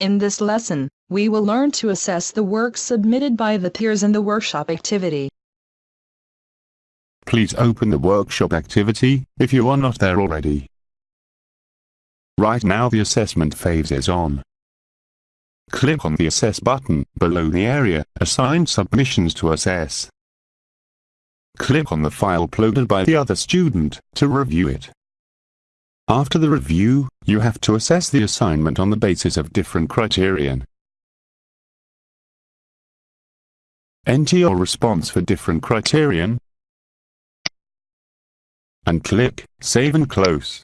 In this lesson, we will learn to assess the work submitted by the peers in the workshop activity. Please open the workshop activity, if you are not there already. Right now the assessment phase is on. Click on the Assess button, below the area, assigned submissions to assess. Click on the file uploaded by the other student, to review it. After the review, you have to assess the assignment on the basis of different criterion. Enter your response for different criterion, and click Save and Close.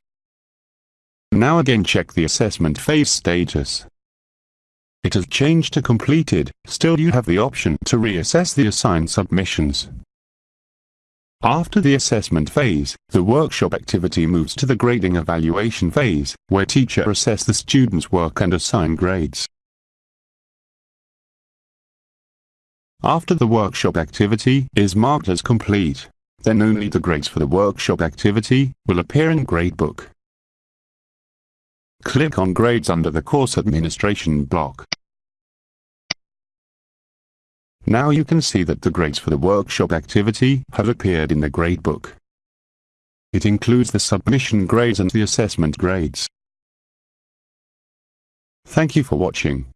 Now again check the assessment phase status. It has changed to completed, still you have the option to reassess the assigned submissions. After the assessment phase, the workshop activity moves to the grading evaluation phase, where teacher assess the student's work and assign grades. After the workshop activity is marked as complete, then only the grades for the workshop activity will appear in gradebook. Click on Grades under the Course Administration block. Now you can see that the grades for the workshop activity have appeared in the gradebook. It includes the submission grades and the assessment grades. Thank you for watching.